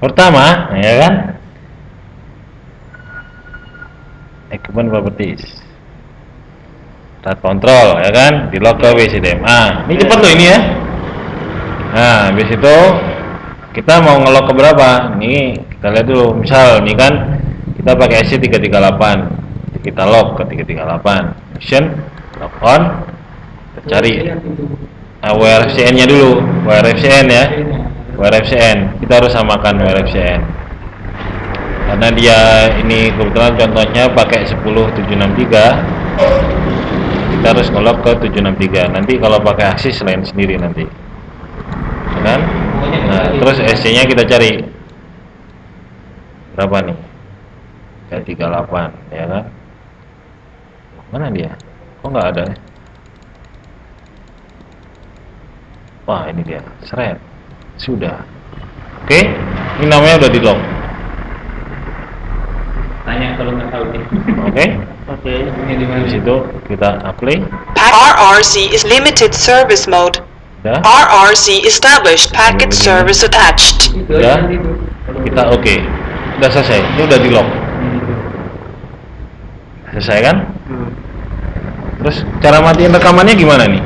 pertama ya kan? Equipment properties. Start control ya kan? Di lock ke WCDMA ini cepat loh ini ya. Nah habis itu kita mau ngelok ke berapa? Nih kita lihat dulu. Misal nih kan kita pakai SC 338 kita lock ke 338 action lock on. Kita cari nah, WRFCN nya dulu. WRFCN ya WRFCN kita harus samakan WRFCN karena dia ini kebetulan contohnya pakai 10763 kita harus ngelok ke 763 nanti kalau pakai aksis lain sendiri nanti. Ya kan? Nah terus SC nya kita cari. Berapa nih? Kayak 38 ya kan? Mana dia? Kok nggak ada ya? Wah ini dia. Seret sudah. Oke? Ini namanya udah di lock Tanya kalau nggak tahu nih. oke? Oke, ini di mana? di situ kita apply. RRC is limited service mode. udah RRC established packet service attached. Ya. kita oke. Udah selesai. Ini udah di lock Hmm, selesai kan? Hmm. terus cara matiin rekamannya gimana nih